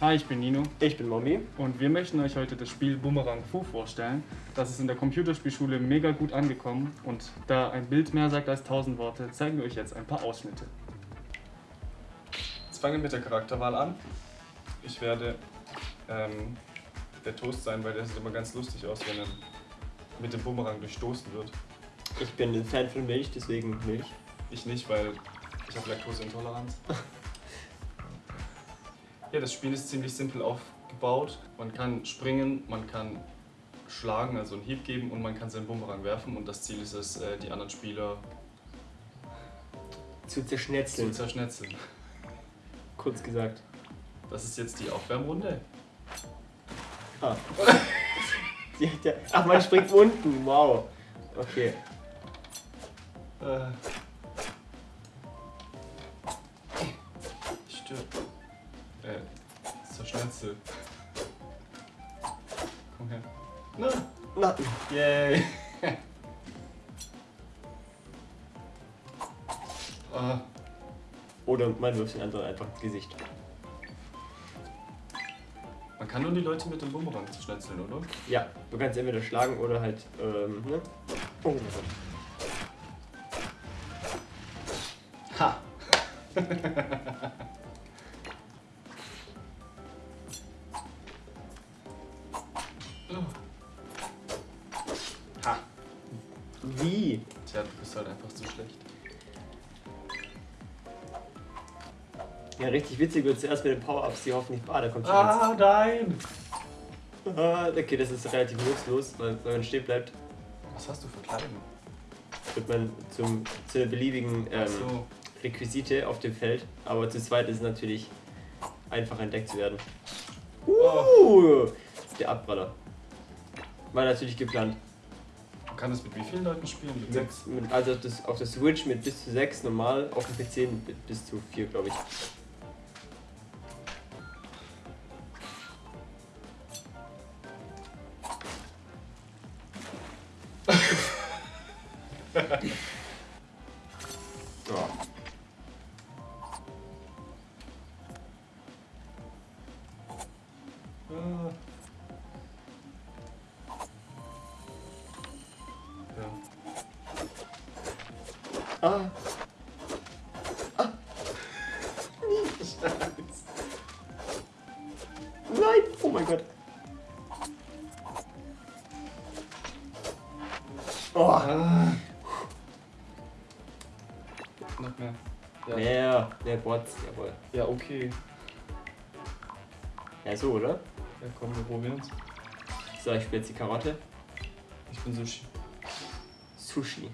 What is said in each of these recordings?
Hi, ich bin Nino Ich bin Mommy. und wir möchten euch heute das Spiel Boomerang Fu vorstellen. Das ist in der Computerspielschule mega gut angekommen und da ein Bild mehr sagt als 1000 Worte, zeigen wir euch jetzt ein paar Ausschnitte. Jetzt fangen wir mit der Charakterwahl an. Ich werde ähm, der Toast sein, weil der sieht immer ganz lustig aus, wenn er mit dem Bumerang durchstoßen wird. Ich bin ein Fan von Milch, deswegen Milch. Ich nicht, weil ich habe Laktoseintoleranz. ja, das Spiel ist ziemlich simpel aufgebaut. Man kann springen, man kann schlagen, also einen Hieb geben und man kann seinen Bumerang werfen und das Ziel ist es, äh, die anderen Spieler Zu zu zerschnetzeln, zerschnetzeln. kurz gesagt. Das ist jetzt die Aufwärmrunde. Ah. Ach, man springt unten, wow. Okay. Äh. Stirb. Äh, zerschnetzel. Komm her. Na! Na, Yay! ah, oder man wirft den anderen einfach ins Gesicht. man kann nur die Leute mit dem Bumerang zerschnetzeln, oder? Ja, du kannst entweder schlagen oder halt, ähm, ne? Oh. Ha! Wie? Tja, du bist halt einfach zu schlecht. Ja, richtig witzig wird zuerst mit den Power-Ups, die hoffentlich bar, da kommt schon Ah, nein! eins. Ah, okay, das ist relativ nutzlos, weil wenn man stehen bleibt, Was hast du für Kleidung? wird man zum, zu einer beliebigen ähm, So. Requisite auf dem Feld, aber zu zweit ist es natürlich einfach entdeckt zu werden. Oh. Uh, der Abpraller. War natürlich geplant. Man kann das mit wie vielen Leuten spielen? Mit sechs? also das, auf der Switch mit bis zu 6 normal, auf dem PC mit bis zu 4, glaube ich. Ah. Ja. Ah, nein! Oh mein Gott. Oh, Ah. Noch mehr. Ja. mehr, mehr Bots, jawohl. ja, okay. Ja, so, oder? Ja, komm, wir probieren's. So, ich spiele jetzt die Karotte. Ich bin Sushi. Sushi.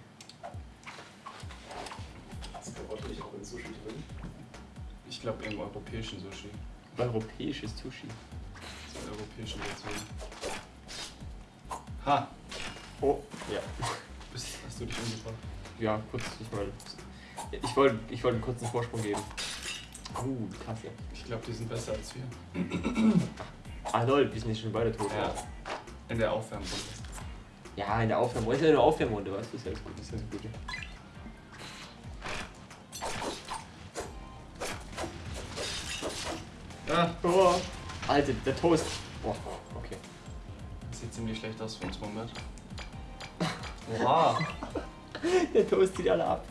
Ist Karotte nicht auch in Sushi drin? Ich glaube im europäischen Sushi. Europäisches Sushi. Das ist europäischen Version. Ha! Oh, ja. Bist, hast du dich umgebracht? Ja, kurz, ich meine. Ich wollte ich wollte einen kurzen Vorsprung geben. Uh, Kasse. Ich glaube, die sind besser als wir. Ah lol, wir sind jetzt schon beide tot. Ja. In der Aufwärmrunde. Ja, in der Aufwärmrunde. Ist ja eine Aufwärmrunde, weißt du? Ist ja das Gute. Ist ja das Gute. Ah, Oh, Alter, der Toast. Oh, okay. das sieht ziemlich schlecht aus für uns, Moment. Oha! Der Toast zieht alle ab.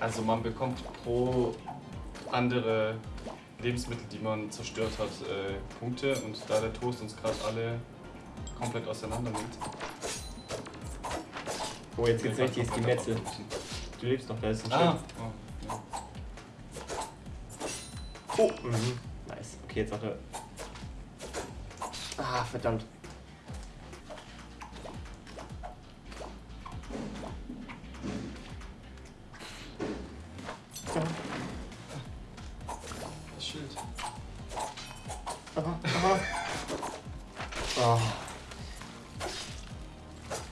Also man bekommt pro andere Lebensmittel, die man zerstört hat, äh, Punkte und da der Toast uns gerade alle komplett auseinander nimmt. Oh, jetzt ins komplett Gemetzel. Du lebst noch, da ist ein Ah! Schild. Oh, ja. Oh, mhm. Nice. Okay, jetzt hat er. Ah, verdammt. Aha. Oh.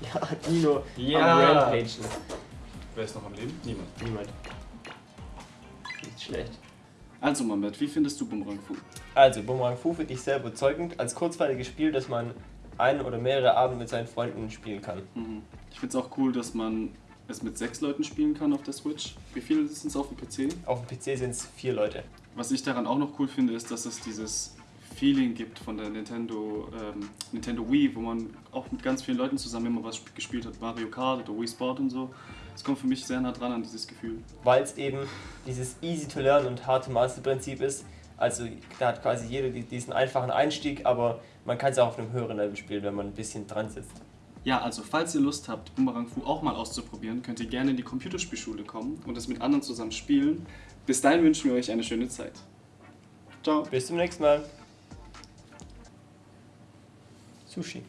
Ja, Dino. Ja. Am Rampagen. Wer ist noch am Leben? Niemand. Niemand. Nicht schlecht. Also Mambert, wie findest du Boomerang Fu? Also, Boomerang Fu finde ich sehr überzeugend. Als kurzweiliges Spiel, das man ein oder mehrere Abende mit seinen Freunden spielen kann. Mhm. Ich finde es auch cool, dass man es mit sechs Leuten spielen kann auf der Switch. Wie viele sind es auf dem PC? Auf dem PC sind es vier Leute. Was ich daran auch noch cool finde, ist, dass es dieses Feeling gibt von der Nintendo, ähm, Nintendo Wii, wo man auch mit ganz vielen Leuten zusammen immer was gespielt hat, Mario Kart oder Wii Sport und so. Es kommt für mich sehr nah dran an dieses Gefühl. Weil es eben dieses Easy to Learn und Hard to Master Prinzip ist. Also da hat quasi jeder die- diesen einfachen Einstieg, aber man kann es auch auf einem höheren Level spielen, wenn man ein bisschen dran sitzt. Ja, also falls ihr Lust habt, Boomerang Fu auch mal auszuprobieren, könnt ihr gerne in die Computerspielschule kommen und es mit anderen zusammen spielen. Bis dahin wünschen wir euch eine schöne Zeit. Ciao. Bis zum nächsten Mal. Sushi.